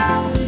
Bye.